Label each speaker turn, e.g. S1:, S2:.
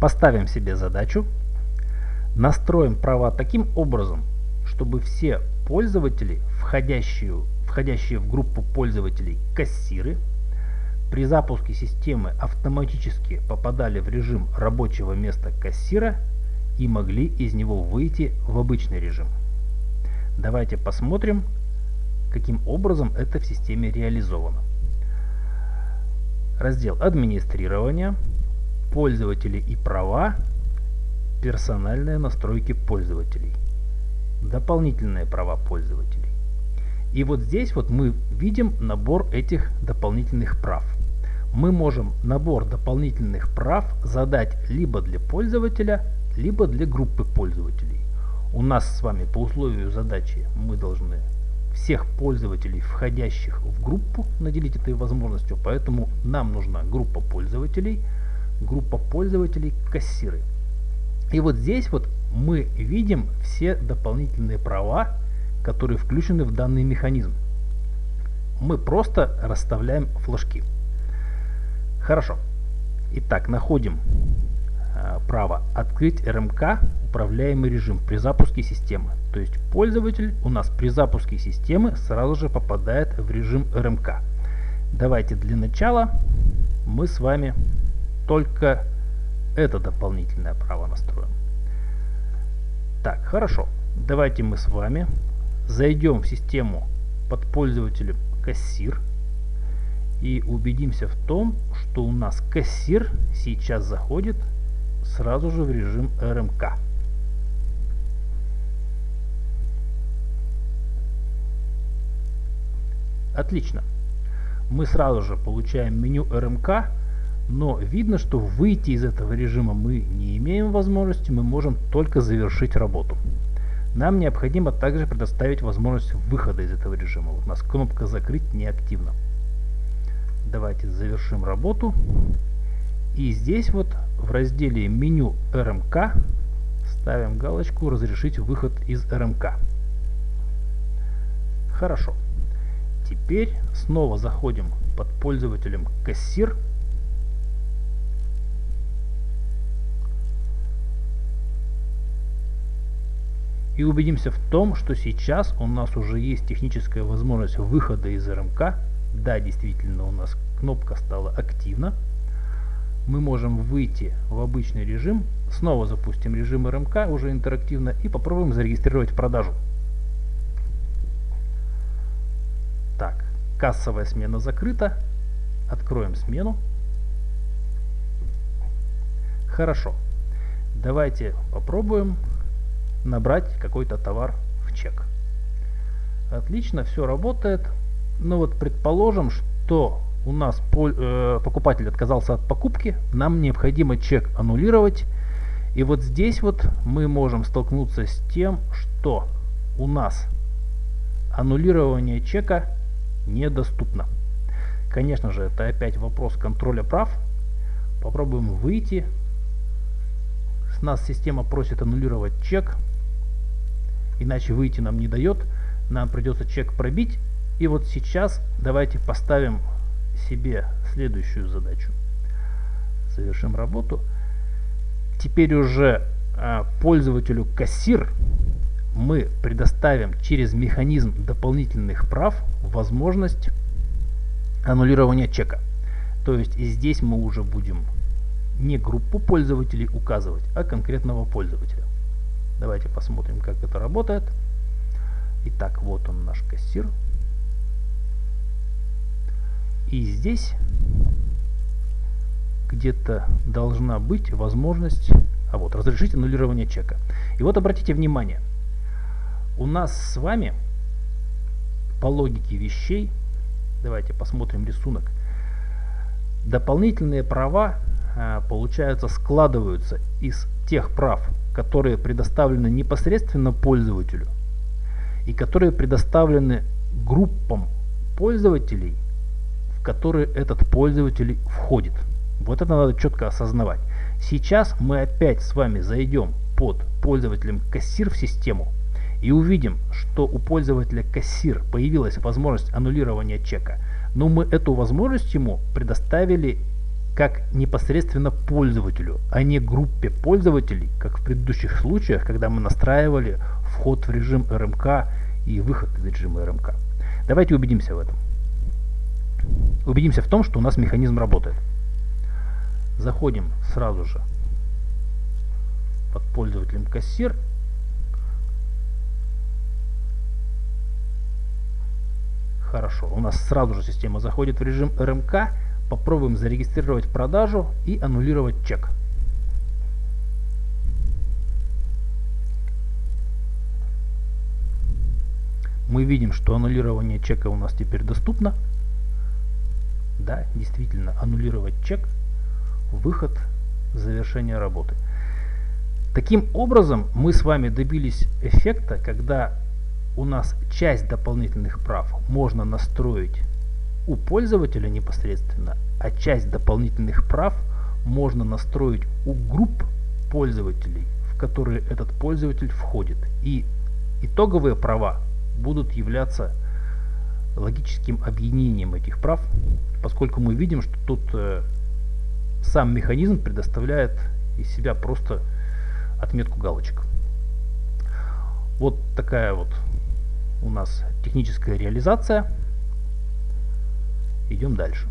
S1: Поставим себе задачу, настроим права таким образом, чтобы все пользователи, входящие, входящие в группу пользователей кассиры, при запуске системы автоматически попадали в режим рабочего места кассира и могли из него выйти в обычный режим. Давайте посмотрим, каким образом это в системе реализовано. Раздел администрирования, пользователи и права, персональные настройки пользователей, дополнительные права пользователей. И вот здесь вот мы видим набор этих дополнительных прав. Мы можем набор дополнительных прав задать либо для пользователя, либо для группы пользователей. У нас с вами по условию задачи мы должны всех пользователей, входящих в группу, наделить этой возможностью, поэтому нам нужна группа пользователей, группа пользователей кассиры. И вот здесь вот мы видим все дополнительные права, которые включены в данный механизм. Мы просто расставляем флажки. Хорошо. Итак, находим э, право «Открыть РМК. Управляемый режим» при запуске системы. То есть пользователь у нас при запуске системы сразу же попадает в режим РМК. Давайте для начала мы с вами только это дополнительное право настроим. Так, хорошо. Давайте мы с вами зайдем в систему под пользователем кассир и убедимся в том, что у нас кассир сейчас заходит сразу же в режим РМК. Отлично. Мы сразу же получаем меню РМК, но видно, что выйти из этого режима мы не имеем возможности, мы можем только завершить работу. Нам необходимо также предоставить возможность выхода из этого режима. Вот у нас кнопка «Закрыть» неактивна. Давайте завершим работу. И здесь вот в разделе меню РМК ставим галочку «Разрешить выход из РМК». Хорошо. Теперь снова заходим под пользователем кассир. И убедимся в том, что сейчас у нас уже есть техническая возможность выхода из РМК. Да, действительно у нас кнопка стала активна. Мы можем выйти в обычный режим, снова запустим режим РМК уже интерактивно и попробуем зарегистрировать продажу. Так, кассовая смена закрыта. Откроем смену. Хорошо. Давайте попробуем набрать какой-то товар в чек. Отлично, все работает. Но вот предположим, что у нас э, покупатель отказался от покупки, нам необходимо чек аннулировать. И вот здесь вот мы можем столкнуться с тем, что у нас аннулирование чека недоступно. Конечно же, это опять вопрос контроля прав. Попробуем выйти. С нас система просит аннулировать чек. Иначе выйти нам не дает. Нам придется чек пробить. И вот сейчас давайте поставим себе следующую задачу. Завершим работу. Теперь уже а, пользователю кассир мы предоставим через механизм дополнительных прав возможность аннулирования чека. То есть и здесь мы уже будем не группу пользователей указывать, а конкретного пользователя. Давайте посмотрим, как это работает. Итак, вот он наш кассир. И здесь где-то должна быть возможность, а вот, разрешить аннулирование чека. И вот обратите внимание, у нас с вами по логике вещей, давайте посмотрим рисунок, дополнительные права, а, получается, складываются из тех прав, которые предоставлены непосредственно пользователю и которые предоставлены группам пользователей, в которые этот пользователь входит. Вот это надо четко осознавать. Сейчас мы опять с вами зайдем под пользователем кассир в систему и увидим, что у пользователя кассир появилась возможность аннулирования чека, но мы эту возможность ему предоставили как непосредственно пользователю, а не группе пользователей, как в предыдущих случаях, когда мы настраивали вход в режим РМК и выход из режима РМК. Давайте убедимся в этом. Убедимся в том, что у нас механизм работает. Заходим сразу же под пользователем кассир. Хорошо, у нас сразу же система заходит в режим РМК Попробуем зарегистрировать продажу и аннулировать чек. Мы видим, что аннулирование чека у нас теперь доступно. Да, действительно, аннулировать чек, выход, завершение работы. Таким образом, мы с вами добились эффекта, когда у нас часть дополнительных прав можно настроить у пользователя непосредственно, а часть дополнительных прав можно настроить у групп пользователей, в которые этот пользователь входит. И итоговые права будут являться логическим объединением этих прав, поскольку мы видим, что тут э, сам механизм предоставляет из себя просто отметку галочек. Вот такая вот у нас техническая реализация. Идем дальше.